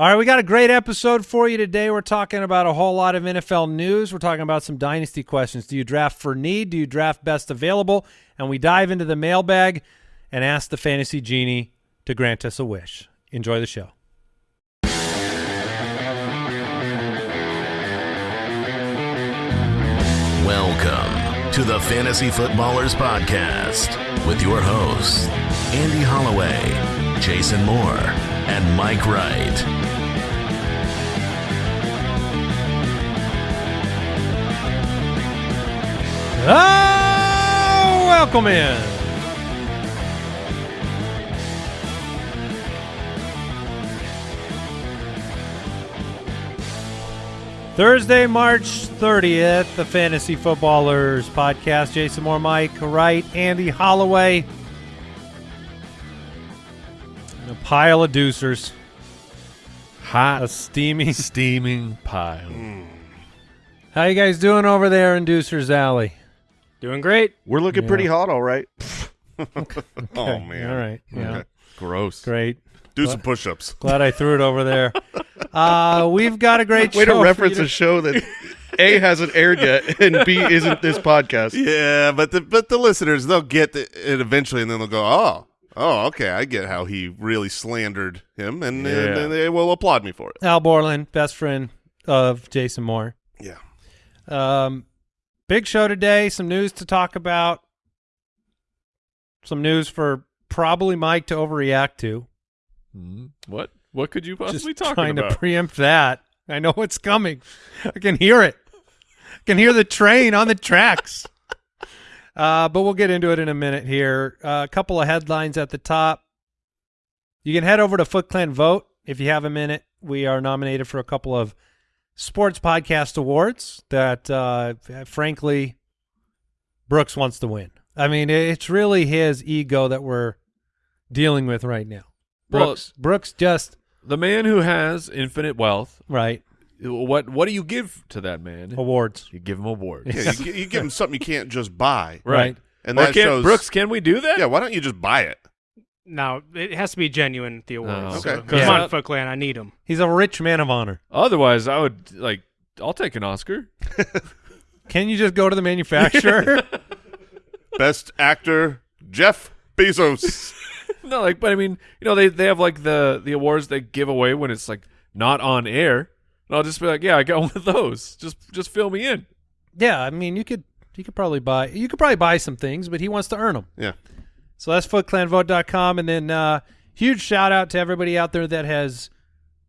All right, we got a great episode for you today. We're talking about a whole lot of NFL news. We're talking about some dynasty questions. Do you draft for need? Do you draft best available? And we dive into the mailbag and ask the fantasy genie to grant us a wish. Enjoy the show. Welcome to the Fantasy Footballers Podcast with your hosts, Andy Holloway, Jason Moore, and Mike Wright. Oh, welcome in. Thursday, March 30th, the Fantasy Footballers podcast. Jason Moore, Mike Wright, Andy Holloway. And a pile of deucers. Hot, A steamy. steaming pile. How you guys doing over there in Deucers Alley? Doing great. We're looking Yeah. pretty hot, all right. Oh man! All right. Yeah. Okay. Gross. Great. Do some push-ups. Glad I threw it over there. Uh, we've got a great Way show to for reference you a show that A hasn't aired yet, and B isn't this podcast. Yeah, but the but the listeners they'll get it eventually, and then they'll go, "Oh, oh, okay, I get how he really slandered him," and, Yeah. and then they will applaud me for it. Al Borland, best friend of Jason Moore. Yeah, Um, big show today. Some news to talk about. Some news for probably Mike to overreact to. Mhm. What? What could you Just possibly talk trying about? Trying to preempt that. I know what's coming. I can hear it. I can hear the train on the tracks. Uh, but we'll get into it in a minute here. Uh, a couple of headlines at the top. You can head over to Foot Clan Vote if you have a minute. We are nominated for a couple of sports podcast awards that, uh, frankly, Brooks wants to win. I mean, it's really his ego that we're dealing with right now. Well- Brooks, Brooks just the man who has infinite wealth. right What? What do you give to that man? awards. You give him awards. yeah. You, you give him something you can't just buy, Right. and Or that can, shows. Brooks, can we do that? yeah, why don't you just buy it? Now it has to be genuine. The oh. awards. Oh, So, okay. Come Yeah. on, Foot Clan. I need him. He's a rich man of honor. Otherwise, I would like. I'll take an Oscar. Can you just go to the manufacturer? Best actor Jeff Bezos. no, like, but I mean, you know, they they have like the the awards they give away when it's like not on air. And I'll just be like, yeah, I got one of those. Just just fill me in. yeah, I mean, you could you could probably buy you could probably buy some things, but he wants to earn them. yeah, So that's footclanvote.com. And then uh, huge shout out to everybody out there that has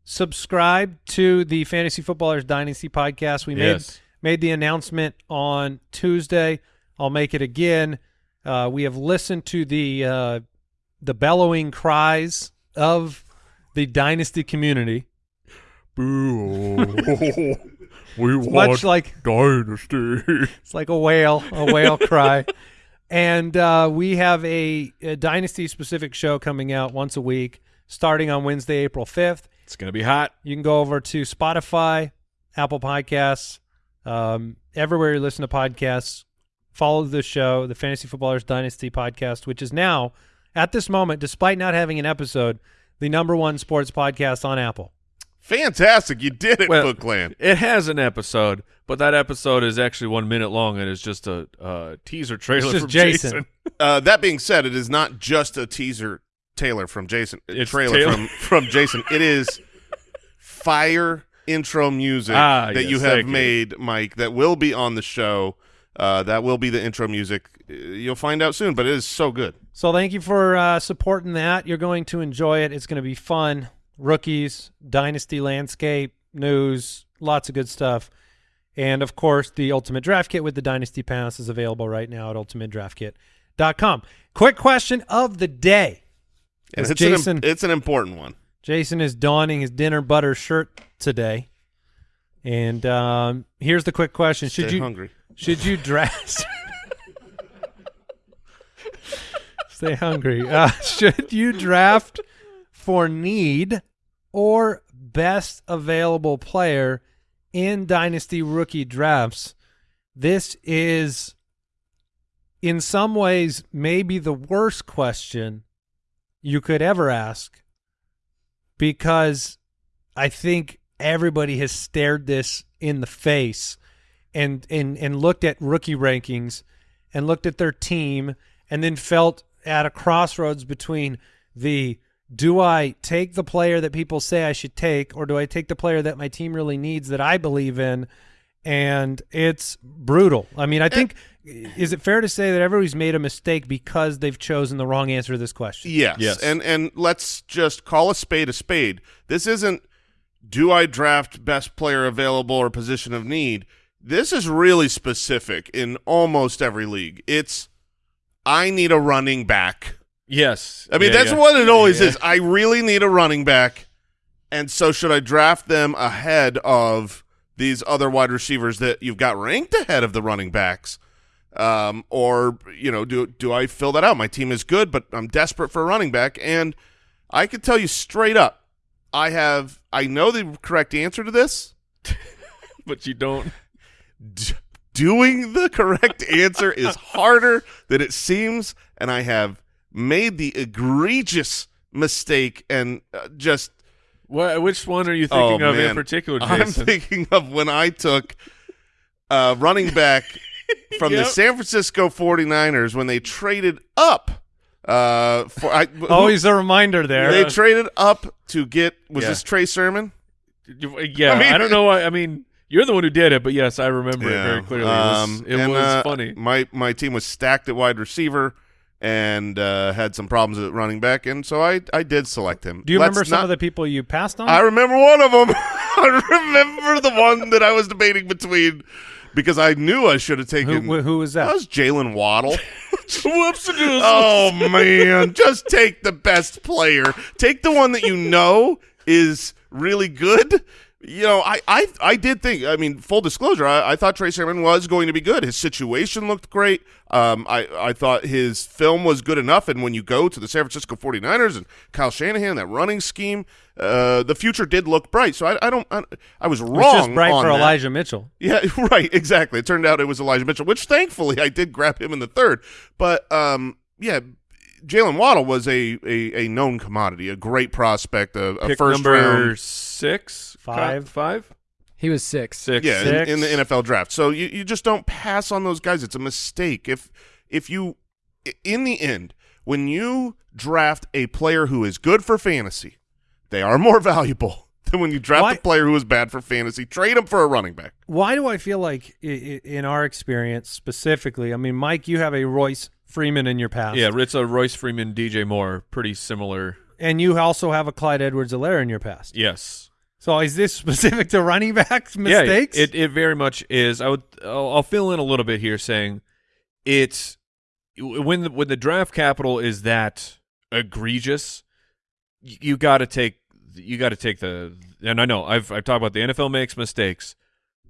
subscribed to the Fantasy Footballers Dynasty podcast. We Yes. made made the announcement on Tuesday. I'll make it again. Uh, we have listened to the uh, the bellowing cries of the Dynasty community, Boo! we much like dynasty. It's like a whale, a whale cry. And uh, we have a, a dynasty specific show coming out once a week, starting on Wednesday, April fifth. It's gonna be hot. You can go over to Spotify, Apple Podcasts, um, everywhere you listen to podcasts. Follow the show, the Fantasy Footballers Dynasty podcast, which is now, at this moment, despite not having an episode, the number one sports podcast on Apple. Fantastic! You did it, Well- Foot Clan. It has an episode, but that episode is actually one minute long and it's just a uh, teaser trailer from Jason. Jason. Uh, that being said, it is not just a teaser Taylor from Jason. It's trailer Taylor. from from Jason. It is fire intro music Ah, that yes, you have thank you. made, Mike. That will be on the show. Uh, that will be the intro music. Uh, You'll find out soon, but it is so good. So thank you for uh, supporting that. You're going to enjoy it. It's going to be fun. Rookies, dynasty landscape, news, lots of good stuff. And of course, the Ultimate Draft Kit with the Dynasty Pass is available right now at ultimatedraftkit.com. Quick question of the day. And it's an, Jason im- it's an important one. Jason is donning his dinner butter shirt today. And um, here's the quick question: Should Stay you hungry? should you draft? Stay hungry. Uh, should you draft for need or best available player in dynasty rookie drafts? This is, in some ways, maybe the worst question you could ever ask because I think everybody has stared this in the face and and and looked at rookie rankings and looked at their team and then felt at a crossroads between the do I take the player that people say I should take or do I take the player that my team really needs that I believe in and it's brutal. I mean, I uh, think is it fair to say that everybody's made a mistake because they've chosen the wrong answer to this question? Yes. Yes. And and let's just call a spade a spade. This isn't do I draft best player available or position of need. This is really specific in almost every league. It's I need a running back. Yes. I mean, Yeah, that's yeah. what it always Yeah. is. I really need a running back. And so should I draft them ahead of these other wide receivers that you've got ranked ahead of the running backs? Um, or, you know, do do I fill that out? My team is good, but I'm desperate for a running back. And I can tell you straight up, I have I know the correct answer to this. But you don't. Doing the correct answer is harder than it seems, and I have made the egregious mistake and uh, just What, which one are you thinking Oh, of in man. particular, I'm thinking of when I took uh, running back from the San Francisco 49ers when they traded up. Uh, for I, who- Always a reminder there. they traded up to get was Yeah. this Trey Sermon? Yeah, I I, don't know. Why, I mean, you're the one who did it, but yes, I remember it very clearly. It was, Um, it and, was uh, funny. My my team was stacked at wide receiver and uh, had some problems at running back, and so I I did select him. Do you Let's remember some not- of the people you passed on? I remember one of them. I remember the one that I was debating between because I knew I should have taken. who, who was that that? was Jaylen Waddle. Whoops! oh man, just take the best player. Take the one that you know is really good. You know, I, I, I did think. I mean, full disclosure, I, I thought Trey Sermon was going to be good. His situation looked great. Um, I, I thought his film was good enough. And when you go to the San Francisco 49ers and Kyle Shanahan, that running scheme, uh, the future did look bright. So I, I don't. I, I was wrong. It's just bright for that. Elijah Mitchell. Yeah, right, exactly. It turned out it was Elijah Mitchell, which thankfully I did grab him in the third. But um, yeah, Jaylen Waddle was a, a, a known commodity, a great prospect, a, a Pick first number round. six, Five. five, He was six. six. Yeah, Six. in, in the NFL draft. So you, you just don't pass on those guys. It's a mistake. If if you in the end, when you draft a player who is good for fantasy, they are more valuable than when you draft Why- a player who is bad for fantasy. Trade him for a running back. Why do I feel like, i- i- in our experience specifically, I mean, Mike, you have a Royce Freeman in your past. Yeah, it's a Royce Freeman, DJ Moore, pretty similar. And you also have a Clyde Edwards-Helaire in your past. Yes. So is this specific to running backs mistakes? Yeah, it, it very much is. I would. I'll, I'll fill in a little bit here, saying it's when the when the draft capital is that egregious, you, you got to take you got to take the. And I know I've I've talked about the NFL makes mistakes,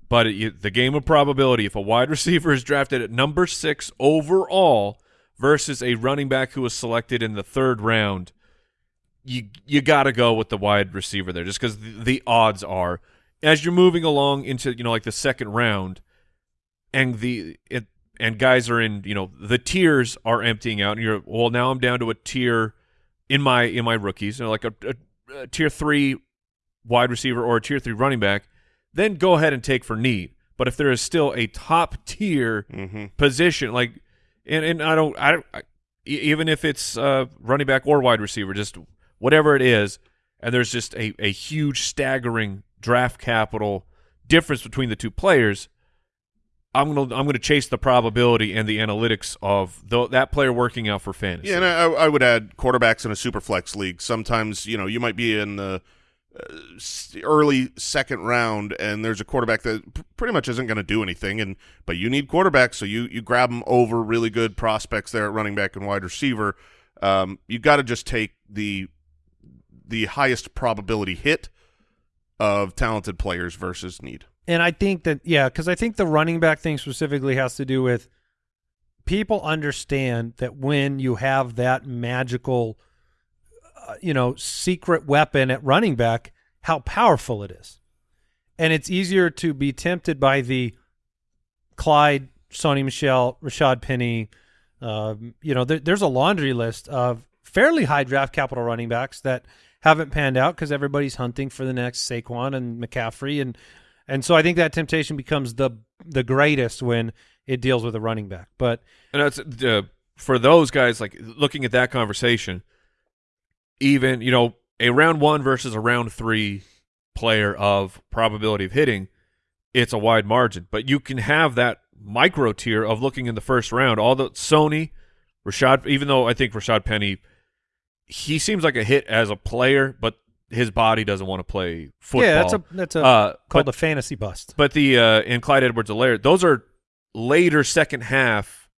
but it, you, the game of probability. If a wide receiver is drafted at number six overall versus a running back who was selected in the third round, you you got to go with the wide receiver there, just because the, the odds are as you're moving along into you know like the second round, and the it and guys are in you know the tiers are emptying out, and you're well now I'm down to a tier in my in my rookies, you know, like a, a, a tier three wide receiver or a tier three running back, then go ahead and take for need. But if there is still a top tier Mm-hmm. position, like, and and I don't, I I, even if it's uh, running back or wide receiver, just whatever it is, and there's just a a huge staggering draft capital difference between the two players. I'm gonna I'm gonna chase the probability and the analytics of tho- that player working out for fantasy. Yeah, and I, I would add quarterbacks in a super flex league. Sometimes you know you might be in the early second round, and there's a quarterback that pretty much isn't going to do anything, and but you need quarterbacks, so you you grab them over really good prospects there at running back and wide receiver. Um, you got to just take the the highest probability hit of talented players versus need. And I think that yeah, because I think the running back thing specifically has to do with people understand that when you have that magical, uh, you know, secret weapon at running back, how powerful it is, and it's easier to be tempted by the Clyde, Sony Michel, Rashad Penny. Um, you know, there, there's a laundry list of fairly high draft capital running backs that haven't panned out because everybody's hunting for the next Saquon and McCaffrey, and and so I think that temptation becomes the the greatest when it deals with a running back. But And that's uh, for those guys like looking at that conversation. Even you know a round one versus a round three player of probability of hitting, it's a wide margin. But you can have that micro tier of looking in the first round. All the Sony, Rashad. Even though I think Rashad Penny, he seems like a hit as a player, but his body doesn't want to play football. yeah, that's a that's a uh, called but- a fantasy bust. but the uh, and Clyde Edwards-Helaire, those are later second half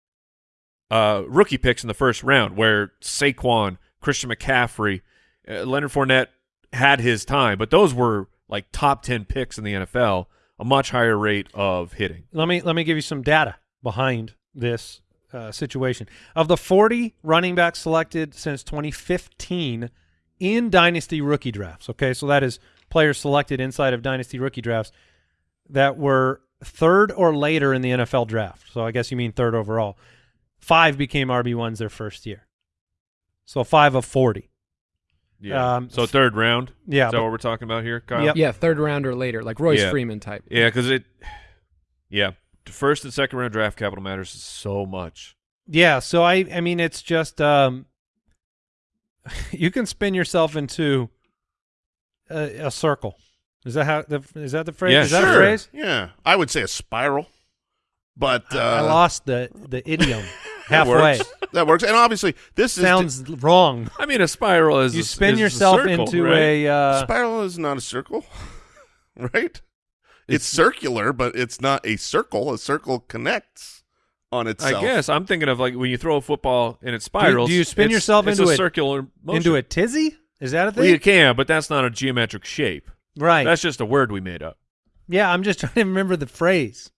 uh, rookie picks in the first round, where Saquon, Christian McCaffrey, uh, Leonard Fournette had his time, but those were like top ten picks in the NFL, a much higher rate of hitting. Let me let me give you some data behind this uh, situation. Of the 40 running backs selected since 2015 in dynasty rookie drafts, okay, so that is players selected inside of dynasty rookie drafts that were third or later in the NFL draft. So I guess you mean third overall. Five became RB ones their first year. So five of 40. Um, so third round. Yeah, is that but- what we're talking about here, Kyle? Yep. Yeah, third round or later, like Royce Yeah. Freeman type. Yeah, because it. Yeah, first and second round draft capital matters so much. Yeah, so I I mean it's just um you can spin yourself into a, a circle. Is that how the is that the phrase? Yeah, is that sure. a phrase? Yeah, I would say a spiral, but uh, I lost the the idiom That halfway. works. that works. And obviously, this Sounds wrong. I mean, a spiral is You a- spin is a yourself circle, into right? a uh, spiral is not a circle, right? It's, circular, but it's not a circle. A circle connects on itself. I guess I'm thinking of like when you throw a football and it spirals. do spirals. you spin it's- yourself it's into a a- circular motion. into a tizzy. Is that a Well, thing? you can, but that's not a geometric shape. right. That's just a word we made up. yeah, I'm just trying to remember the phrase.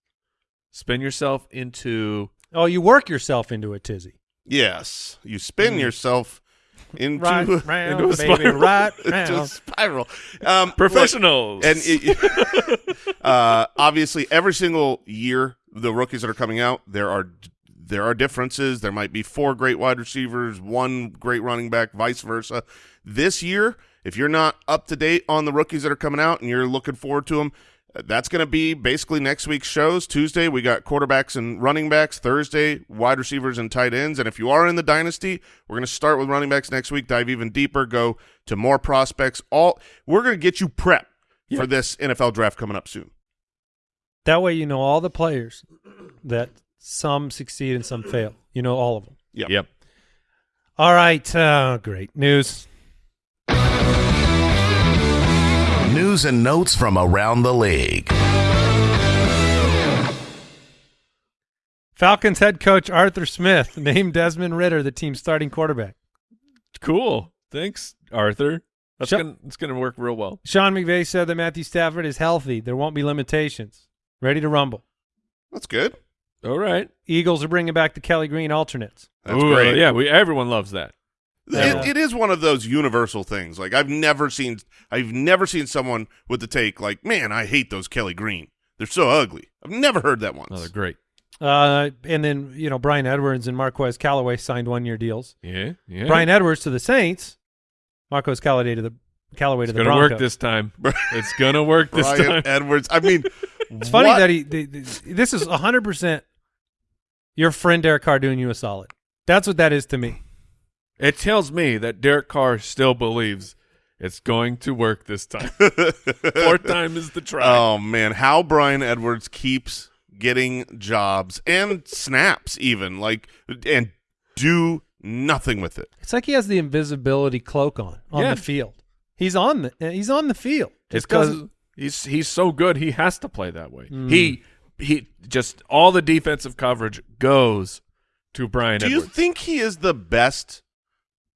Spin yourself into. Oh, you work yourself into a tizzy. Yes, you spin yourself into Right a, round, into a baby, spiral. right into a spiral. Um, look, Professionals. and it, uh, obviously, every single year, the rookies that are coming out, there are there are differences. There might be four great wide receivers, one great running back, vice versa. This year, if you're not up to date on the rookies that are coming out and you're looking forward to them, that's going to be basically next week's shows. Tuesday, we got quarterbacks and running backs. Thursday, wide receivers and tight ends. And if you are in the dynasty, we're going to start with running backs next week, dive even deeper, go to more prospects. All We're going to get you prepped for this NFL draft coming up soon. That way, you know all the players that some succeed and some fail. You know all of them. Yep. Yep. All right. Uh, great news. News and notes from around the league. Falcons head coach Arthur Smith named Desmond Ridder the team's starting quarterback. Cool. Thanks, Arthur. That's Shut- gonna it's gonna work real well. Sean McVay said that Matthew Stafford is healthy. There won't be limitations. Ready to rumble. That's good. All right. Eagles are bringing back the Kelly Green alternates. That's Ooh, great. Yeah, we everyone loves that. Yeah. It, it is one of those universal things. Like I've never seen, I've never seen someone with the take like, "Man, I hate those Kelly Green. They're so ugly." I've never heard that once. Oh, they're great. Uh, and then, you know, Bryan Edwards and Marquez Callaway signed one year deals. Yeah, yeah. Bryan Edwards to the Saints, Marquez Callaway to the Callaway it's to the gonna Broncos. work this time. it's gonna work this Bryan time. Edwards. I mean, It's funny what- that he. The, the, this is hundred percent. Your friend Derek Carr doing you a solid. That's what that is to me. It tells me that Derek Carr still believes it's going to work this time. Fourth time is the try. Oh man, how Bryan Edwards keeps getting jobs and snaps even like and do nothing with it. It's like he has the invisibility cloak on on Yeah. the field. He's on the he's on the field. it's because he's he's so good. He has to play that way. Mm. He he just all the defensive coverage goes to Bryan Do you think he is the best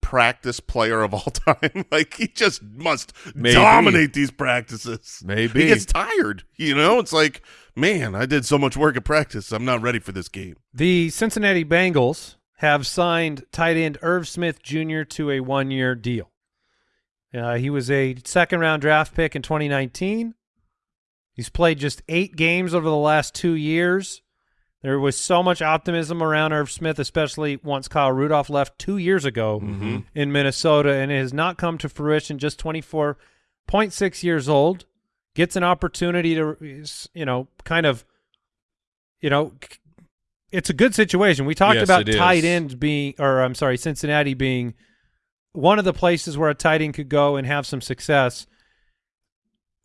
practice player of all time? like he just must Maybe. dominate these practices. Maybe. He gets tired, you know? It's like, man, I did so much work at practice. I'm not ready for this game. The Cincinnati Bengals have signed tight end Irv Smith Jr. to a one year deal. Uh, he was a second round draft pick in 2019. He's played just eight games over the last two years. There was so much optimism around Irv Smith, especially once Kyle Rudolph left two years ago mm-hmm. in Minnesota, and it has not come to fruition. Just 24.6 years old, gets an opportunity to, you know, kind of, you know, it's a good situation. We talked Yes, about is. tight ends being, or I'm sorry, Cincinnati being one of the places where a tight end could go and have some success.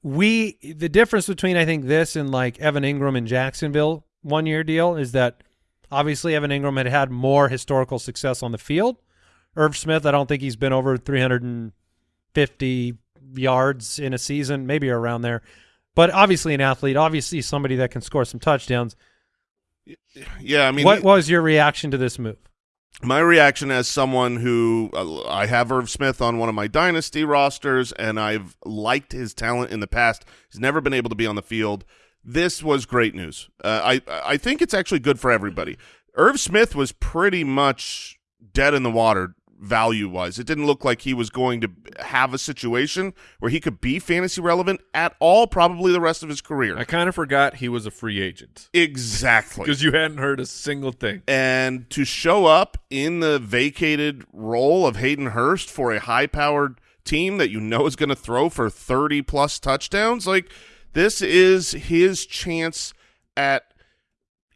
We the difference between I think this and like Evan Engram in Jacksonville one year deal is that obviously Evan Engram had had more historical success on the field. Irv Smith, I don't think he's been over 350 yards in a season, maybe around there. But obviously an athlete, obviously somebody that can score some touchdowns. Yeah, I mean, what was your reaction to this move? my reaction as someone who uh, I have Irv Smith on one of my dynasty rosters, and I've liked his talent in the past. He's never been able to be on the field. This was great news. Uh, I I think it's actually good for everybody. Irv Smith was pretty much dead in the water value wise. It didn't look like he was going to have a situation where he could be fantasy relevant at all. Probably the rest of his career. I kind of forgot he was a free agent exactly. because you hadn't heard a single thing. and to show up in the vacated role of Hayden Hurst for a high-powered team that you know is going to throw for 30 plus touchdowns like this is his chance at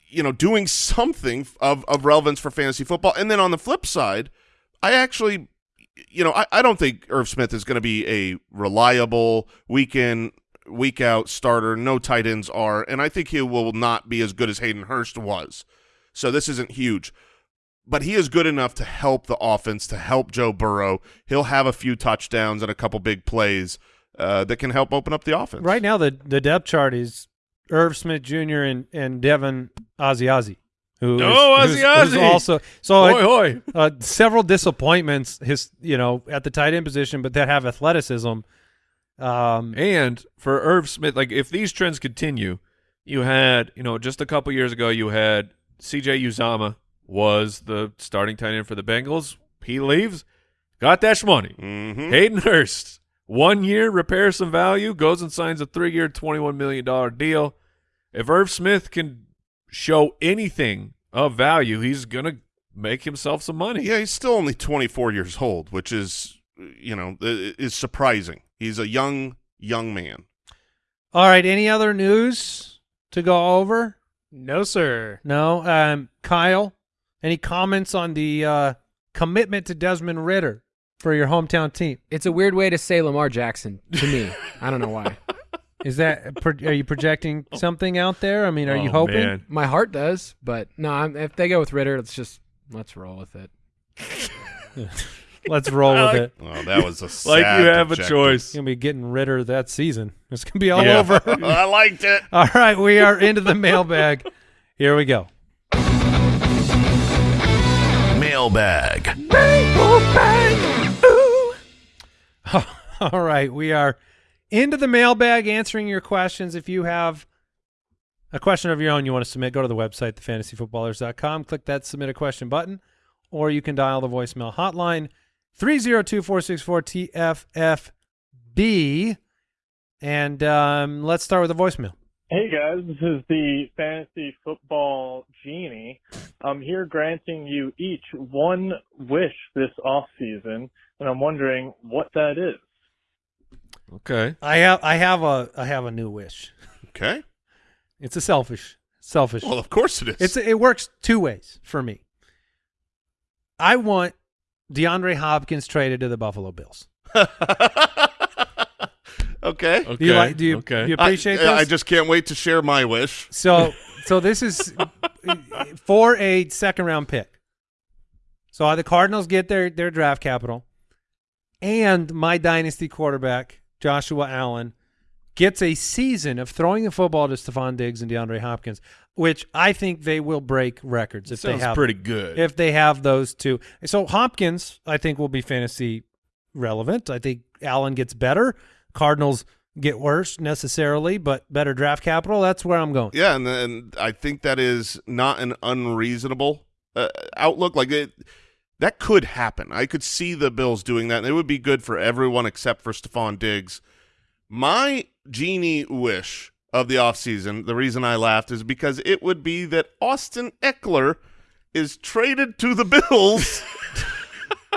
you know doing something of of relevance for fantasy football. And then on the flip side I actually you know I, I don't think Irv Smith is going to be a reliable week in week out starter. No tight ends are. And I think he will not be as good as Hayden Hurst was. So this isn't huge. But he is good enough to help the offense, to help Joe Burrow. He'll have a few touchdowns and a couple big plays uh, that can help open up the offense. Right now, the the depth chart is Irv Smith Jr. and and Devin Ozzy who Oh, is- who's- Ozzy who's Ozzy! also so Hoi hoi. uh, several disappointments. His you know at the tight end position, but that have athleticism. Um, And for Irv Smith, like if these trends continue, you had, you know, just a couple years ago, you had CJ Uzomah was the starting tight end for the Bengals. He leaves, got that money. Mhm. Hayden Hurst, one year, repairs some value, goes and signs a three year, $21 million deal. If Irv Smith can show anything of value, he's going to make himself some money. Yeah, he's still only 24 years old, which is, you know, is surprising. He's a young, young man. all right. Any other news to go over? No, sir. No. Um, Kyle, any comments on the uh, commitment to Desmond Ridder for your hometown team? It's a weird way to say Lamar Jackson to me. I don't know why. Is that are you projecting something out there? I mean, are you Oh, hoping? man. My heart does, but no. I'm, if they go with Ridder, let's just let's roll with it. Let's roll with it. Oh, that was a Like you have a objective. choice. Gonna be getting Ridder that season. It's gonna be all Yeah. over. I liked it. all right, we are into the mailbag. Here we go. Mailbag. All right, we are into the mailbag answering your questions. If you have a question of your own you want to submit, go to the website, thefantasyfootballers.com, click that submit a question button, or you can dial the voicemail hotline 302-464-TFFB. And um, let's start with the voicemail. Hey guys, this is the fantasy football genie. I'm here granting you each one wish this off season, and I'm wondering what that is. Okay. I have I have a I have a new wish. Okay. It's a selfish selfish. Well, of course it is. It's it works two ways for me. I want DeAndre Hopkins traded to the Buffalo Bills. okay. Okay. Do you like? Do you, okay. do you appreciate I, this? I just can't wait to share my wish. so so this is for a second round pick. So the Cardinals get their their draft capital, and my dynasty quarterback Joshua Allen gets a season of throwing the football to Stefon Diggs and DeAndre Hopkins, which I think they will break records if Sounds they have pretty good. if they have those two. So Hopkins, I think, will be fantasy relevant. I think Allen gets better. Cardinals get worse necessarily, but better draft capital. That's where I'm going. Yeah, and, and I think that is not an unreasonable uh, outlook. Like it, that could happen. I could see the Bills doing that, and it would be good for everyone except for Stefon Diggs. My genie wish of the offseason, the reason I laughed is because it would be that Austin Ekeler is traded to the Bills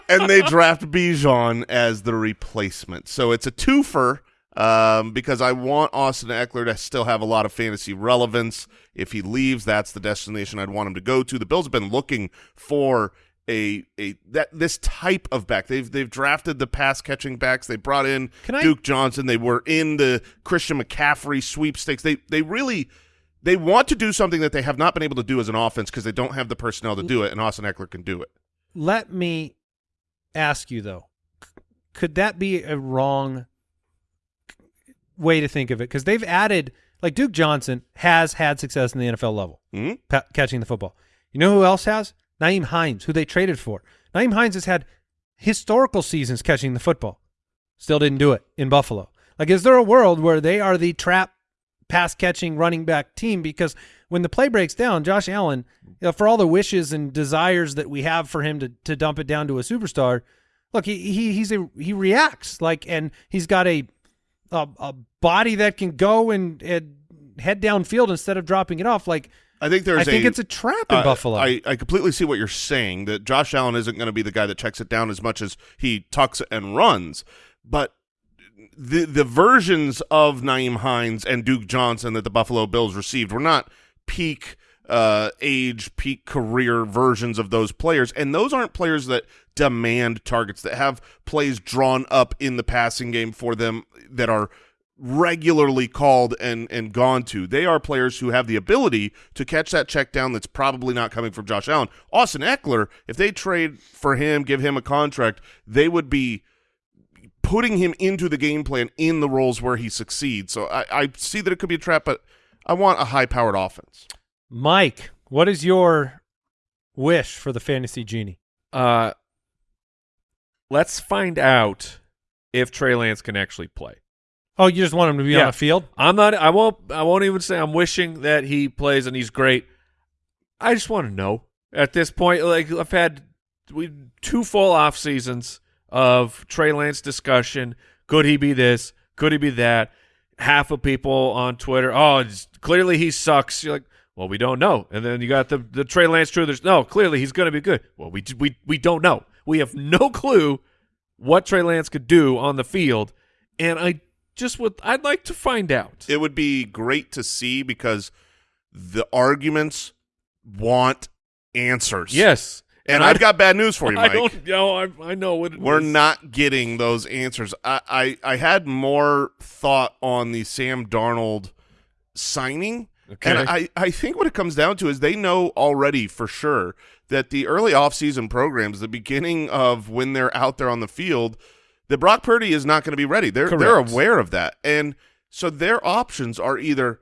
and they draft Bijan as the replacement. So it's a twofer um, because I want Austin Ekeler to still have a lot of fantasy relevance. If he leaves, that's the destination I'd want him to go to. The Bills have been looking for a a that this type of back. They've they've drafted the pass catching backs. They brought in Can I- Duke Johnson. They were in the Christian McCaffrey sweepstakes. They they really they want to do something that they have not been able to do as an offense because they don't have the personnel to do it, and Austin Ekeler can do it. Let me ask you though, could that be a wrong way to think of it? Because they've added, like Duke Johnson has had success in the NFL level, Mhm. pa- catching the football. You know who else has? Nyheim Hines, who they traded for. Nyheim Hines has had historical seasons catching the football. Still didn't do it in Buffalo. Like, is there a world where they are the trap pass catching running back team? Because when the play breaks down, Josh Allen, you know, for all the wishes and desires that we have for him to to dump it down to a superstar, look, he, he he's a he reacts like, and he's got a a, a body that can go and, and head downfield instead of dropping it off. Like, I think there's I think a, it's a trap in Uh, Buffalo. I, I completely see what you're saying that Josh Allen isn't going to be the guy that checks it down as much as he tucks and runs, but the the versions of Nyheim Hines and Duke Johnson that the Buffalo Bills received were not peak uh, age, peak career versions of those players, and those aren't players that demand targets that have plays drawn up in the passing game for them that are regularly called and and gone to. They are players who have the ability to catch that check down that's probably not coming from Josh Allen. Austin Ekeler, if they trade for him, give him a contract, they would be putting him into the game plan in the roles where he succeeds. So I, I see that it could be a trap, but I want a high powered offense. Mike, what is your wish for the fantasy genie? Uh, let's find out if Trey Lance can actually play. Oh, you just want him to be Yeah. on the field? I'm not. I won't. I won't even say I'm wishing that he plays and he's great. I just want to know at this point. Like I've had we two full off seasons of Trey Lance discussion. Could he be this? Could he be that? Half of people on Twitter, oh, clearly he sucks. You're like, well, we don't know. And then you got the the Trey Lance truthers. No, clearly he's going to be good. Well, we we we don't know. We have no clue what Trey Lance could do on the field, and I just would. I'd like to find out. It would be great to see because the arguments want answers. Yes, And, I- I've got bad news for you, I Mike. don't know. I, I know what it We're is. not getting those answers. I, I I had more thought on the Sam Darnold signing. Okay. And I, I think what it comes down to is they know already for sure that the early offseason programs, the beginning of when they're out there on the field, that Brock Purdy is not going to be ready. They're they're aware of that. And so their options are either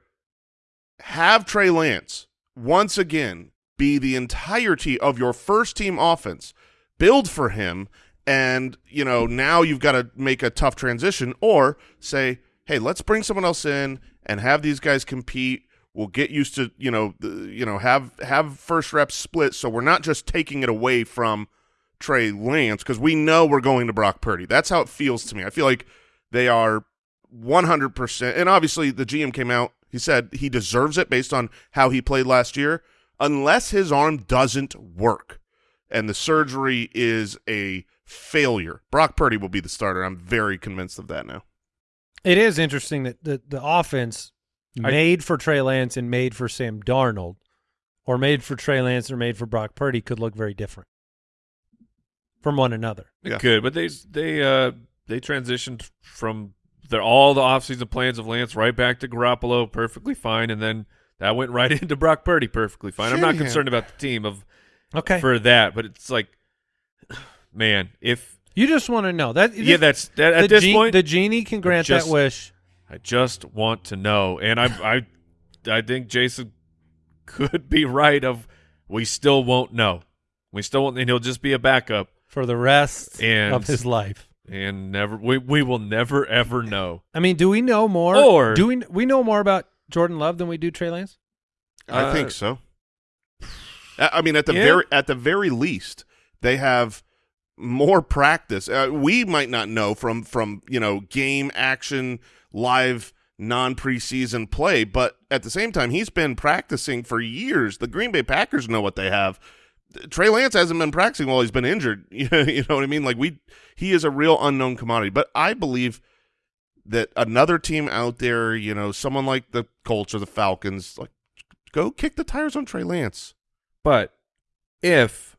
have Trey Lance once again be the entirety of your first team offense, build for him, and you know now you've got to make a tough transition, or say, hey, let's bring someone else in and have these guys compete. We'll get used to you know you know have have first reps split, so we're not just taking it away from Trey Lance because we know we're going to Brock Purdy. That's how it feels to me. I feel like they are 100%. And obviously, the GM came out. He said he deserves it based on how he played last year, unless his arm doesn't work and the surgery is a failure. Brock Purdy will be the starter. I'm very convinced of that now. It is interesting that the, the offense I- made for Trey Lance and made for Sam Darnold, or made for Trey Lance or made for Brock Purdy, could look very different from one another. It Yeah. could, but they they uh they transitioned from their all the offseason plans of Lance right back to Garoppolo perfectly fine, and then that went right into Brock Purdy perfectly fine. I'm not concerned about the team of Okay, for that, but it's like, man, if you just want to know that. yeah, that's that, at this point. the genie can grant just- that wish. I just want to know, and I I I think Jason could be right. Of we still won't know. We still won't, and he'll just be a backup, for the rest And- of his life. and never we we will never ever know. I mean, do we know more? Or- do we we know more about Jordan Love than we do Trey Lance? I Uh, think so. I I mean, at the yeah. very at the very least, they have more practice. Uh, we might not know from from you know game action live non-preseason play, but at the same time, he's been practicing for years. The Green Bay Packers know what they have. Trey Lance hasn't been practicing while he's been injured. you know what I mean? Like we, he is a real unknown commodity. But I believe that another team out there, you know, someone like the Colts or the Falcons, like go kick the tires on Trey Lance. But if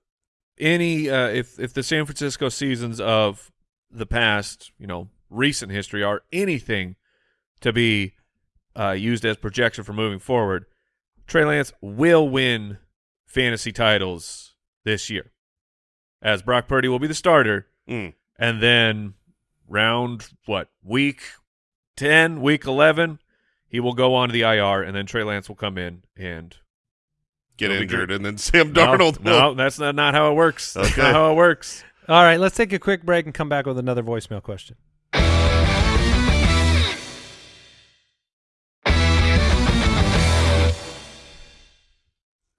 any, uh, if if the San Francisco seasons of the past, you know, recent history are anything to be uh, used as projection for moving forward, Trey Lance will win fantasy titles this year, as Brock Purdy will be the starter, Mm. and then round what week ten, week eleven, he will go on to the IR, and then Trey Lance will come in and Get injured, and then Sam No, Darnold. No, will- that's not, not how it works. That's Okay. not how it works. All right, let's take a quick break and come back with another voicemail question.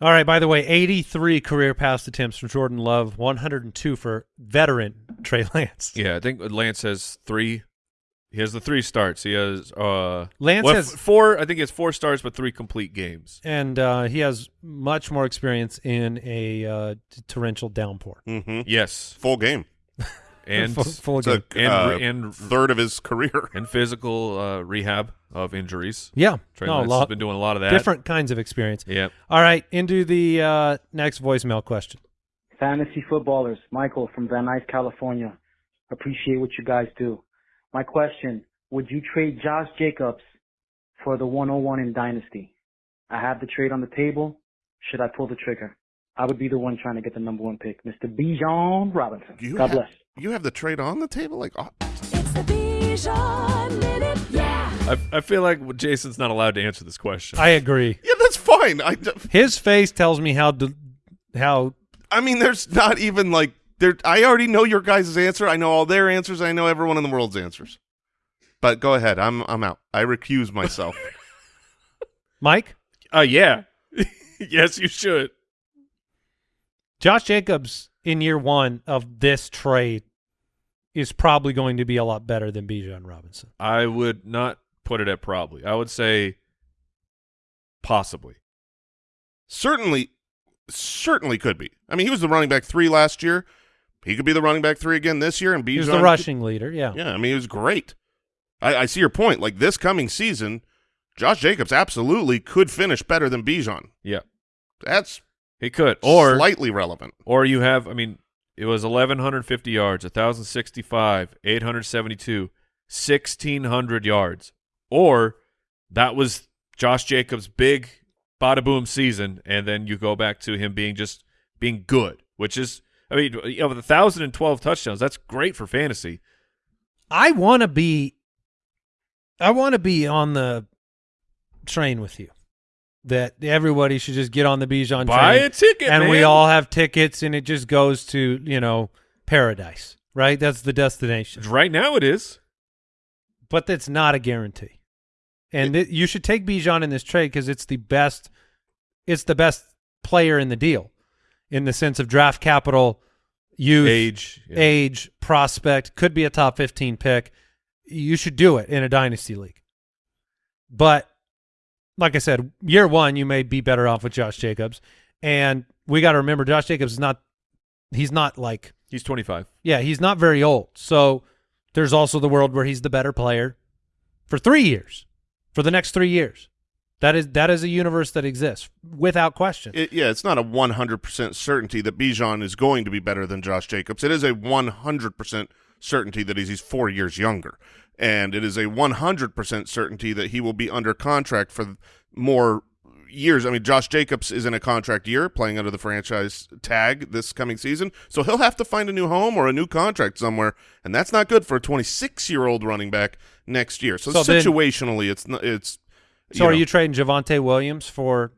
All right, by the way, 83 career pass attempts from Jordan Love, 102 for veteran Trey Lance. Yeah, I think Lance has three. He has the three starts. He has uh Lance well, has four. I think he has four starts, but three complete games. and uh, he has much more experience in a uh, torrential downpour. Mhm. Yes, Full game. and full, full It's a and uh, and third of his career. and physical uh, rehab of injuries. yeah, Trey no, a Lance has been doing a lot of that. different kinds of experience. Yeah. All right, into the uh, next voicemail question. Fantasy footballers, Michael from Van Nuys, California. Appreciate what you guys do. My question, would you trade Josh Jacobs for the 101 in Dynasty? I have the trade on the table. Should I pull the trigger? I would be the one trying to get the number one pick, Mr. Bijan Robinson. You God have- bless. You have the trade on the table, like oh, I, I feel like Jason's not allowed to answer this question. I agree. yeah, that's fine. I, His face tells me how d how I mean, there's not even like there. I already know your guys' answer. I know all their answers. I know everyone in the world's answers. But go ahead. I'm I'm out. I recuse myself. Mike uh, yeah. yes, you should. Josh Jacobs in year one of this trade is probably going to be a lot better than Bijan Robinson. I would not put it at probably. I would say possibly. certainly, certainly could be. I mean, he was the running back three last year. He could be the running back three again this year. And He was Bijan the could- rushing leader. Yeah. Yeah, I mean, he was great. I, I see your point. Like this coming season, Josh Jacobs absolutely could finish better than Bijan. Yeah, That's he could. Or slightly relevant. Or you have, I mean, it was 1,150 yards, 1,065, 872, 1,600 yards. Or that was Josh Jacobs' big bada boom season, and then you go back to him being just being good, which is, I mean, you know, with 1,012 touchdowns, that's great for fantasy. I want to be I want to be on the train with you. That everybody should just get on the Bijan Buy train. a ticket, and we all have tickets and it just goes to, you know, paradise, right? That's the destination. Right now it is. But that's not a guarantee. And it, you should take Bijan in this trade because it's the best it's the best player in the deal in the sense of draft capital, youth, Age. yeah. age, prospect, could be a top 15 pick. You should do it in a dynasty league. But like I said, year one, you may be better off with Josh Jacobs. And we got to remember, Josh Jacobs is not, he's not like, He's 25. yeah, he's not very old. So there's also the world where he's the better player for three years, for the next three years. That is that is a universe that exists without question. It, yeah, it's not a 100% certainty that Bijan is going to be better than Josh Jacobs. It is a 100% certainty that he's, he's four years younger. And it is a 100% certainty that he will be under contract for more years. I mean, Josh Jacobs is in a contract year playing under the franchise tag this coming season. So he'll have to find a new home or a new contract somewhere. And that's not good for a 26 year old running back next year. So, So then- situationally, it's not, it's, so are know. you trading Javonte Williams for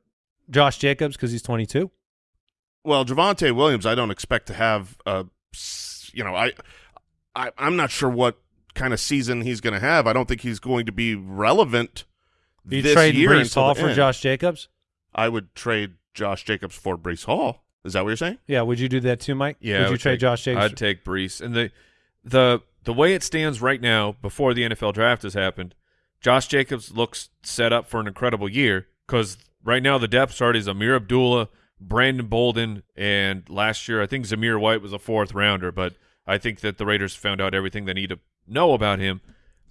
Josh Jacobs because he's 22? Well, Javonte Williams, I don't expect to have a, you know, I, I I'm not sure what kind of season he's going to have. I don't think he's going to be relevant You this trading year Breece Hall for end. Josh Jacobs? I would trade Josh Jacobs for Breece Hall. Is that what you're saying? Yeah, would you do that too, Mike? Yeah, I would you trade take- Josh Jacobs? I'd take Breece. And the the the way it stands right now, before the NFL draft has happened, Josh Jacobs looks set up for an incredible year because right now the depth chart is Ameer Abdullah, Brandon Bolden, and last year I think Zamir White was a fourth rounder, but I think that the Raiders found out everything they need to know about him.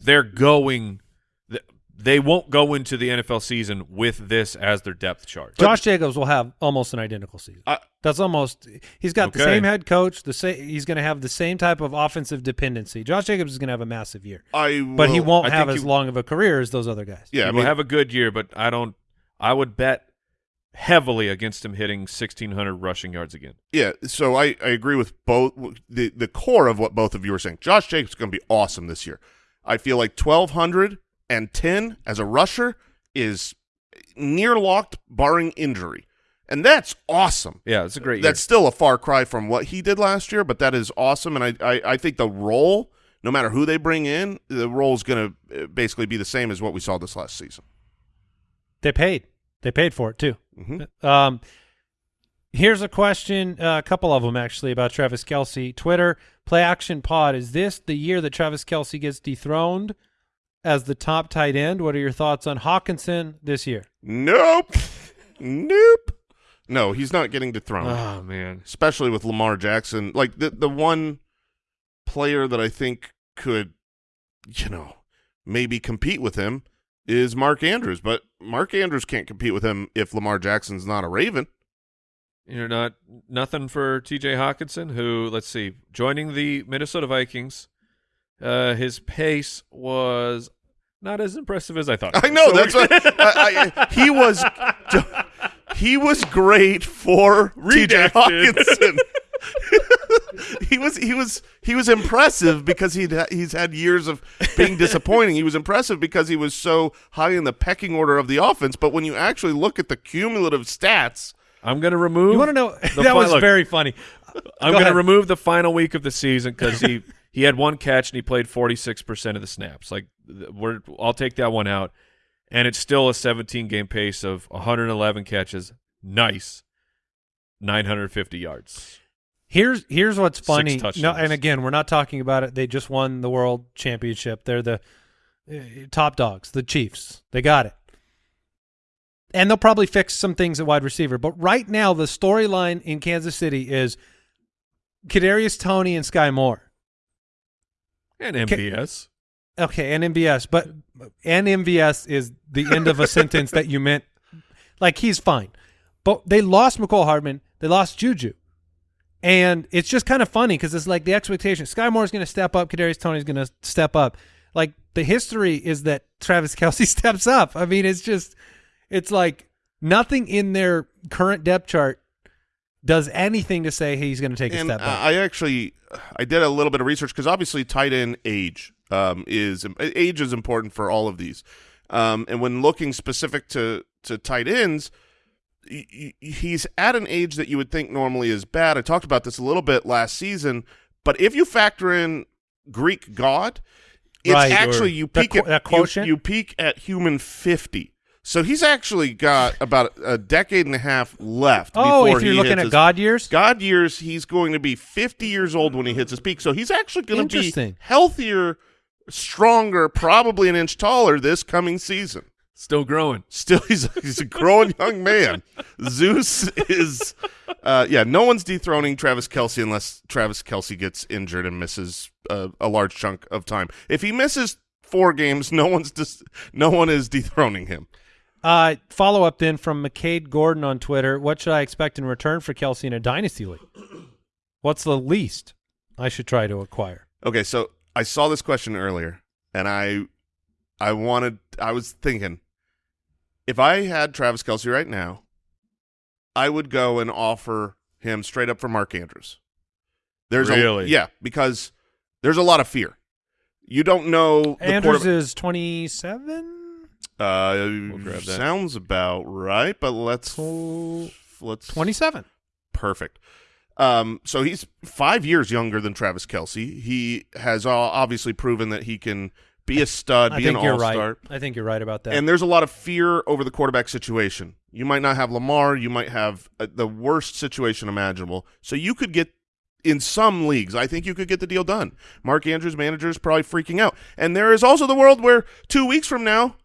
They're going. Th- They won't go into the NFL season with this as their depth chart. Josh Jacobs will have almost an identical season. I- That's almost. He's got the same head coach. The same. He's going to have the same type of offensive dependency. Josh Jacobs is going to have a massive year, I but he will- won't I have as you- long of a career as those other guys. Yeah, he I will have a good year, but I don't. I would bet heavily against him hitting 1,600 rushing yards again. Yeah, so I, I agree with both the the core of what both of you are saying. Josh Jacobs is going to be awesome this year. I feel like twelve hundred and ten as a rusher is near locked, barring injury, and that's awesome. Yeah, it's a great That's still a far cry from what he did last year, but that is awesome. And I I, I think the role, no matter who they bring in, the role is going to basically be the same as what we saw this last season. They paid. They paid for it too. Mhm. Um, here's a question, uh, a couple of them actually about Travis Kelce. Twitter play action pod. Is this the year that Travis Kelce gets dethroned as the top tight end? What are your thoughts on Hockenson this year? Nope, nope. No, he's not getting dethroned. Oh man, especially with Lamar Jackson. Like the the one player that I think could, you know, maybe compete with him is Mark Andrews, but Mark Andrews can't compete with him if Lamar Jackson's not a Raven. you're not nothing for T.J. Hockenson, who let's see, joining the Minnesota Vikings. Uh, his pace was not as impressive as I thought. I know So that's we're- what I, I, he was. He was great for TJ Redacted. Hockenson. he was he was he was impressive because he'd ha- he's had years of being disappointing. He was impressive because he was so high in the pecking order of the offense. But when you actually look at the cumulative stats, I'm going to remove. You want to know? that fi- was look, very funny. I'm going to remove the final week of the season because he he had one catch and he played 46 percent of the snaps. Like we're, I'll take that one out, and it's still a 17 game pace of 111 catches. Nice, 950 yards. Here's here's what's funny. No, and again, we're not talking about it. They just won the world championship. They're the uh, top dogs, the Chiefs. They got it. And they'll probably fix some things at wide receiver. But right now, the storyline in Kansas City is Kadarius Toney and Skyy Moore. And MVS. Okay, and MVS, but and MVS is the end of a sentence that you meant. Like he's fine, but they lost Mecole Hardman. They lost Juju, and it's just kind of funny because it's like the expectation: Skyy Moore is going to step up, Kadarius Toney is going to step up. Like the history is that Travis Kelce steps up. I mean, it's just, it's like nothing in their current depth chart does anything to say he's going to take a step back. I actually I did a little bit of research because obviously tight end age um, is age is important for all of these, um, and when looking specific to to tight ends, he's at an age that you would think normally is bad. I talked about this a little bit last season, but if you factor in Greek god, it's Right. actually you peak at you- you peak at human fifty. So he's actually got about a decade and a half left. oh, before if you're he looking at his- God years, God years, he's going to be 50 years old when he hits his peak. So he's actually going to be healthier, stronger, probably an inch taller this coming season. Still growing. Still, he's he's a growing young man. Zeus is, uh, yeah. No one's dethroning Travis Kelce unless Travis Kelce gets injured and misses uh, a large chunk of time. If he misses four games, no one's dis- no one is dethroning him. Uh, follow up then from McCade Gordon on Twitter. What should I expect in return for Kelce in a dynasty league? What's the least I should try to acquire? Okay, so I saw this question earlier, and I, I wanted, I was thinking, if I had Travis Kelce right now, I would go and offer him straight up for Mark Andrews. There's Really? a yeah, because there's a lot of fear. You don't know the Andrews is 27? Uh, that. sounds about right, but let's let's 27. Perfect. Um, so he's five years younger than Travis Kelce. He has uh, obviously proven that he can be a stud, I be an think you're all-star. right. I think you're right about that. And there's a lot of fear over the quarterback situation. You might not have Lamar. You might have uh, the worst situation imaginable. So you could get in some leagues, I think you could get the deal done. Mark Andrews manager is probably freaking out, and there is also the world where two weeks from now,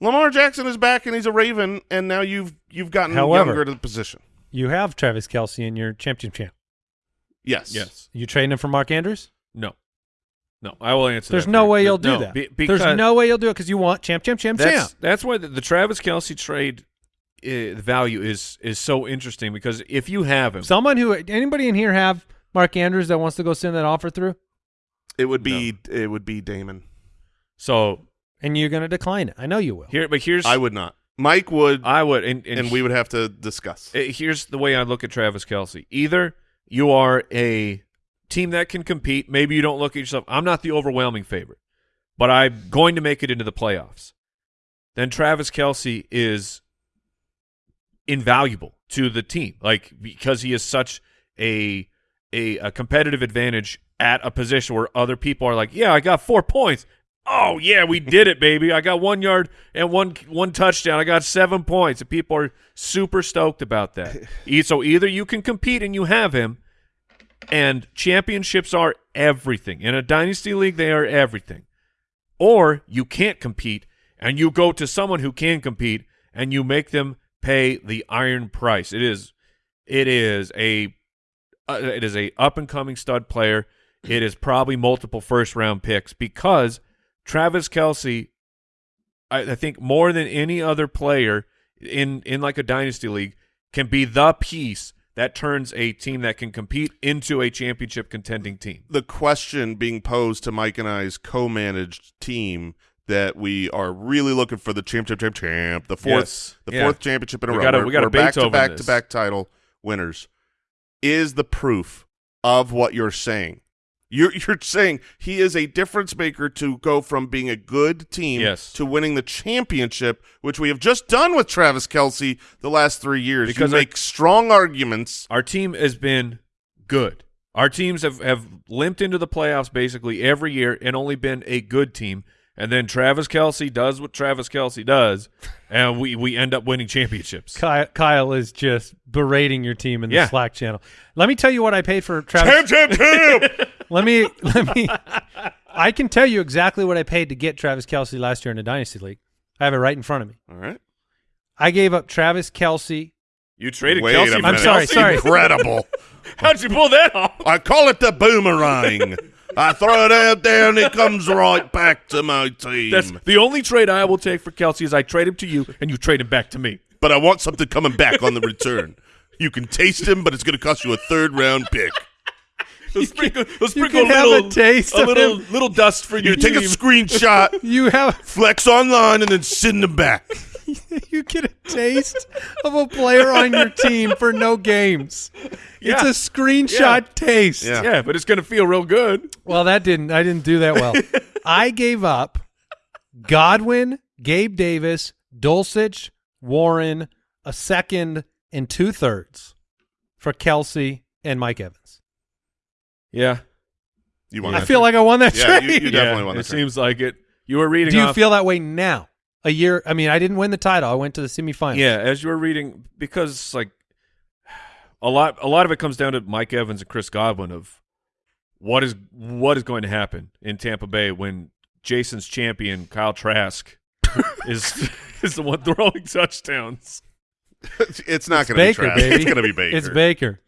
Lamar Jackson is back and he's a Raven, and now you've you've gotten However- younger to the position. You have Travis Kelce in your championship champ. Yes, Yes. You trading him for Mark Andrews? No. No. I will answer. There's that no for you. way you'll do that. be- There's no way you'll do it because you want champ, champ, champ, That's champ. that's why the, the Travis Kelce trade uh, value is is so interesting because if you have him, Someone who anybody in here have Mark Andrews that wants to go send that offer through, it would be it would be Damon. so and you're going to decline it. I know you will. here, but here's I would not. Mike would, I would, and, and, and we would have to discuss. Uh, here's the way I look at Travis Kelce. Either you are a team that can compete. Maybe you don't look at yourself. I'm not the overwhelming favorite, but I'm going to make it into the playoffs. Then Travis Kelce is invaluable to the team, like because he is such a a, a competitive advantage at a position where other people are like, yeah, I got four points. Oh yeah, we did it, baby! I got one yard and one one touchdown. I got seven points, and people are super stoked about that. So either you can compete and you have him, and championships are everything in a dynasty league. They are everything, or you can't compete and you go to someone who can compete and you make them pay the iron price. It is, it is a, uh, it is a up and coming stud player. It is probably multiple first round picks because Travis Kelce, I, I think more than any other player in in like a dynasty league, can be the piece that turns a team that can compete into a championship contending team. the question being posed to Mike and I's co-managed team that we are really looking for the champ, champ, champ, the fourth, Yes. the Yeah. fourth championship in a We row. gotta- We're- gotta back to back this. to back title winners. Is the proof of what you're saying? You're you're saying he is a difference maker to go from being a good team Yes. to winning the championship, which we have just done with Travis Kelce the last three years. Because you make strong arguments. Our team has been good. Our teams have, have limped into the playoffs basically every year and only been a good team. And then Travis Kelce does what Travis Kelce does, and we, we end up winning championships. Kyle, Kyle is just berating your team in the Yeah. Slack channel. Let me tell you what I paid for Travis. Champ, champ, champ. let me let me. I can tell you exactly what I paid to get Travis Kelce last year in the dynasty league. I have it right in front of me. All right. I gave up Travis Kelce. You traded Wait Kelce I'm sorry, Kelce? sorry. Incredible. How'd you pull that off? I call it the boomerang. I throw it out there and it comes right back to my team. That's the only trade I will take for Kelce is I trade him to you and you trade him back to me. but I want something coming back on the return. You can taste him, but it's going to cost you a third round pick. Let's sprinkle, let's you sprinkle can a have a little taste a little little dust for You your take a screenshot, You have flex online, and then send them back. you get a taste of a player on your team for no games. Yeah. It's a screenshot Yeah. taste. Yeah. yeah, but it's gonna feel real good. Well, that didn't. I didn't do that well. I gave up Godwin, Gabe Davis, Dulcich, Warren, a second, and two thirds for Kelce and Mike Evans. Yeah, You want I feel trade? like I won that Yeah, trade. you- you definitely won It trade. seems like it. You were reading. do you off- feel that way now? A year. I mean, I didn't win the title. I went to the semifinals. Yeah, as you were reading, because like a lot, a lot of it comes down to Mike Evans and Chris Godwin of what is what is going to happen in Tampa Bay when Jason's champion Kyle Trask is is the one throwing touchdowns. it's not going to be Baker, baby. It's going to be Baker. It's Baker.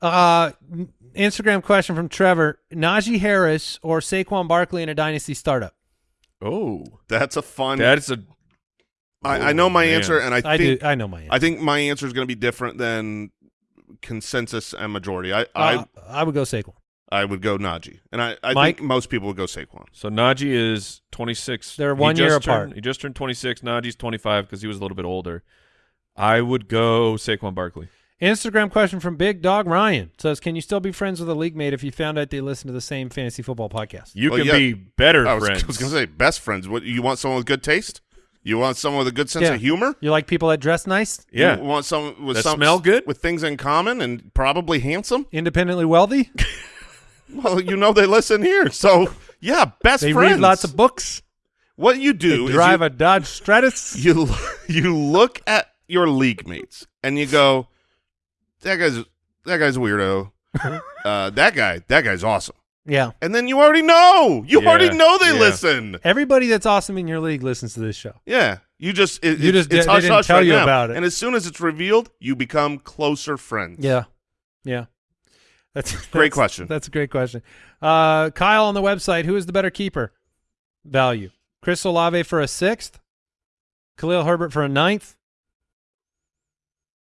uh, Instagram question from Trevor: Najee Harris or Saquon Barkley in a dynasty startup? Oh, That's a fun. that's a. I, I know my Oh, man. answer, and I I think do. I know my answer. I think my answer is going to be different than consensus and majority. I Uh, I would go Saquon. I I would go Najee, and I I Mike? think most people would go Saquon. So Najee is 26. They're one year just apart. turned- he just turned 26. Najee's 25 because he was a little bit older. I would go Saquon Barkley. Instagram question from Big Dog Ryan says: Can you still be friends with a league mate if you found out they listen to the same fantasy football podcast? You Well, can yeah. be better I was, friends. I was going to say best friends. What you want? Someone with good taste? You want someone with a good sense Yeah. of humor? You like people that dress nice, yeah. You want someone with That some smell good? with things in common, and probably handsome. independently wealthy. Well, you know they listen here, so yeah, best they friends. read lots of books. What you They do is drive you, a Dodge Stratus. you you look at your league mates and you go, that guy's that guy's a weirdo. uh, that guy, that guy's awesome. Yeah. And then you already know. You Yeah, already know they yeah. listen. Everybody that's awesome in your league listens to this show. Yeah. You just it, You just- it's hush didn't hush tell right you now. about it. And as soon as it's revealed, you become closer friends. Yeah. Yeah. That's Great question. That's a great question. Uh, Kyle on the website, who is the better keeper? Value. Chris Olave for a sixth? Khalil Herbert for a ninth?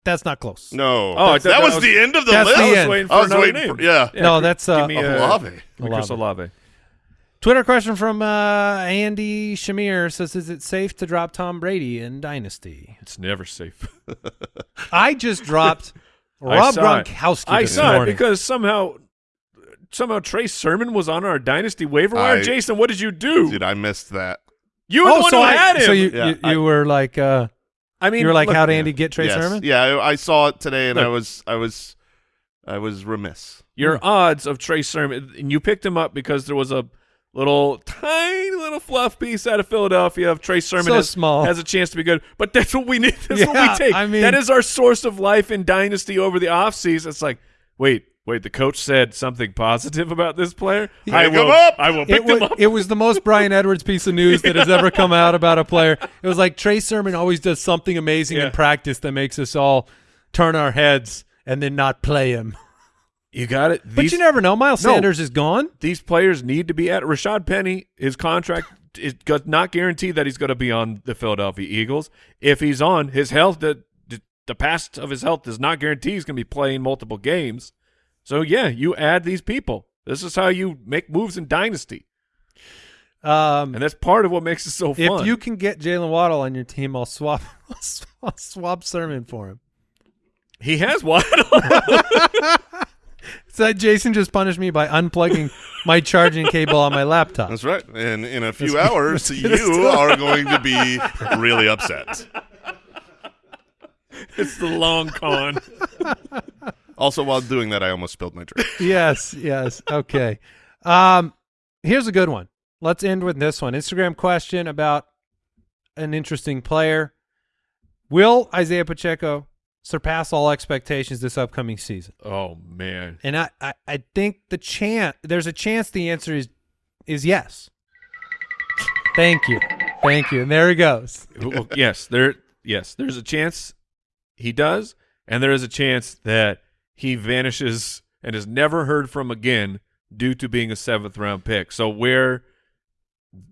That's not close. No. Oh, that, that was, was- the end of the That's list. the I was end. waiting for I was another waiting name. for yeah. no, that's uh, Give me a, Olave. Chris Olave. Olave. Twitter question from uh, Andy Shamir says, "Is it safe to drop Tom Brady in Dynasty?" It's never safe. I just dropped I Rob saw it. Gronkowski I saw morning. it because somehow, somehow Trey Sermon was on our dynasty waiver wire. I- Jason, what did you do? Dude, I missed that. you were the oh, one so who I, had him. so you Yeah, you, I- you were like, uh, I mean, you were like, look, how'd Andy get Trey yes. Sermon? Yeah, I, I saw it today and I was I was I was remiss. your hmm. odds of Trey Sermon, and you picked him up because there was a little tiny little fluff piece out of Philadelphia of Trey Sermon So has, small. has a chance to be good. But that's what we need. That's what we take. I mean- that is our source of life in dynasty over the off offseason. It's like, wait, wait, the coach said something positive about this player. I will, up! I will It, pick wa- him up. it was the most Bryan Edwards piece of news that has ever come out about a player. It was like Trey Sermon always does something amazing Yeah. in practice that makes us all turn our heads and then not play him. You got it. But you never know. Miles No. Sanders is gone. these players need to be at Rashad Penny. His contract is not guaranteed that he's going to be on the Philadelphia Eagles. If he's on, his health, the, the, the past of his health does not guarantee he's going to be playing multiple games. So, yeah, you add these people. This is how you make moves in Dynasty. Um, And that's part of what makes it so fun. if you can get Jaylen Waddle on your team, I'll swap I'll swap Sermon for him. he has one. So Jason just punished me by unplugging my charging cable on my laptop. That's right. And in a few Let's- hours, let's get us you are going to be really upset. it's the long con. Also, while doing that, I almost spilled my drink. yes, yes. Okay. Um, here's a good one. Let's end with this one. Instagram question about an interesting player. Will Isaiah Pacheco surpass all expectations this upcoming season? Oh, man. And I, I, I think the chance there's a chance the answer is is yes. Thank you. Thank you. And there he goes. Yes, there. Yes, there's a chance he does, and there is a chance that he vanishes and is never heard from again due to being a seventh round pick. So where,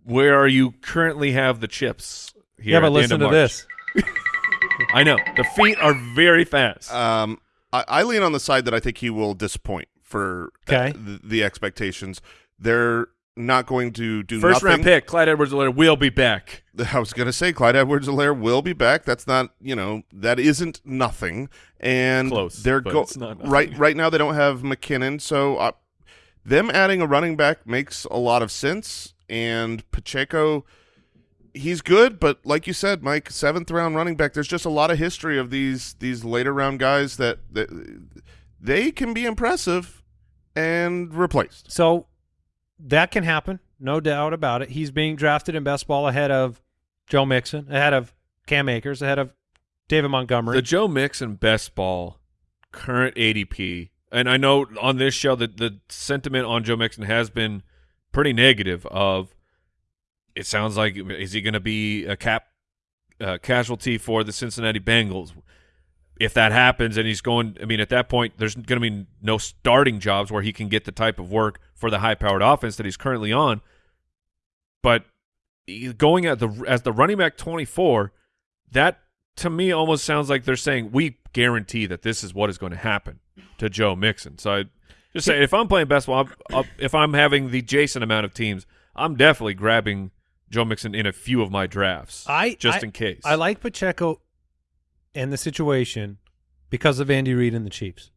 where are you currently have the chips? Here yeah, at but the end listen of to March? this. I know the feet are very fast. Um, I, I lean on the side that I think he will disappoint for Okay. the, the expectations. They're not going to do First nothing. round pick, Clyde Edwards-Helaire will be back. I was going to say Clyde Edwards-Helaire will be back. That's not, you know, that isn't nothing. And Close, they're but go- it's not right right now they don't have McKinnon, so uh, them adding a running back makes a lot of sense. And Pacheco, he's good, but like you said, Mike, seventh round running back. There's just a lot of history of these these later round guys that, that they can be impressive and replaced. So that can happen, no doubt about it. He's being drafted in best ball ahead of Joe Mixon, ahead of Cam Akers, ahead of David Montgomery. The Joe Mixon best ball current ADP, and I know on this show that the sentiment on Joe Mixon has been pretty negative. Of it sounds like is he going to be a cap uh, casualty for the Cincinnati Bengals? If that happens, and he's going, I mean, at that point, there's going to be no starting jobs where he can get the type of work for the high-powered offense that he's currently on. But going at the as the running back 24, that to me almost sounds like they're saying we guarantee that this is what is going to happen to Joe Mixon. So I just say if I'm playing best I'm- I'll- if I'm having the Jason amount of teams, I'm definitely grabbing Joe Mixon in a few of my drafts, I just I- in case. I like Pacheco and the situation because of Andy Reid and the Chiefs.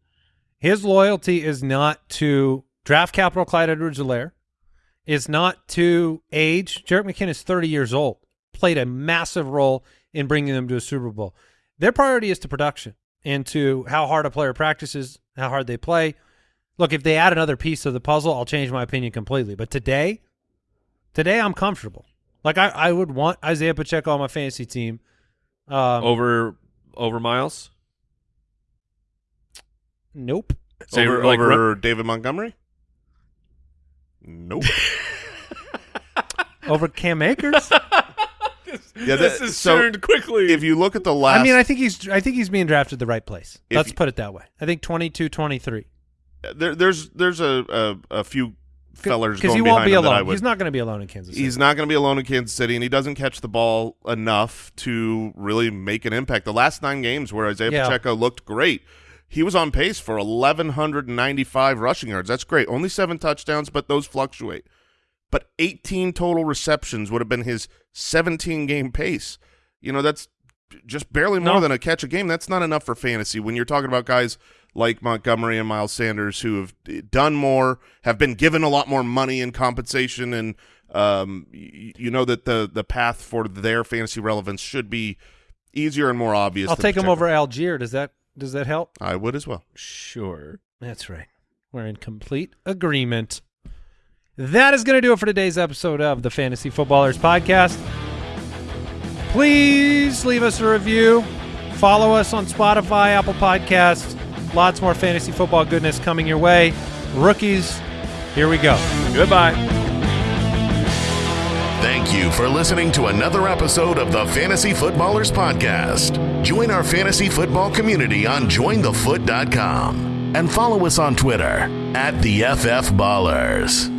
His loyalty is not to draft capital Clyde Edwards-Helaire. It's not to age. Jerick McKinnon is 30 years old. Played a massive role in bringing them to a Super Bowl. Their priority is to production and to how hard a player practices, how hard they play. Look, if they add another piece of the puzzle, I'll change my opinion completely. But today, today I'm comfortable. Like I, I would want Isaiah Pacheco on my fantasy team. Um, over over Miles. Nope. Say, over like, over David Montgomery? Nope. Over Cam Akers? yeah, this is so turned quickly. if you look at the last, I mean, I think he's I think he's being drafted the right place. Let's you- put it that way. I think 22, 23. there, there's there's a, a, a few fellers Because going he won't behind be alone. He's not going to be alone in Kansas City. He's not going to be alone in Kansas City, and he doesn't catch the ball enough to really make an impact. The last nine games where Isaiah Yeah. Pacheco looked great, he was on pace for 1,195 rushing yards. That's great. Only seven touchdowns, but those fluctuate. But 18 total receptions would have been his 17 game pace. You know, that's just barely more No. than a catch a game. That's not enough for fantasy when you're talking about guys like Montgomery and Miles Sanders who have done more, have been given a lot more money in compensation, and um, y- you know that the the path for their fantasy relevance should be easier and more obvious. I'll take him over Allgeier. Does that does that help? I would as well. sure. That's right. We're in complete agreement. That is going to do it for today's episode of the Fantasy Footballers Podcast. Please leave us a review. Follow us on Spotify, Apple Podcasts. Lots more fantasy football goodness coming your way. Rookies, here we go. Goodbye. Thank you for listening to another episode of the Fantasy Footballers Podcast. Join our fantasy football community on jointhefoot.com and follow us on Twitter at the FF Ballers.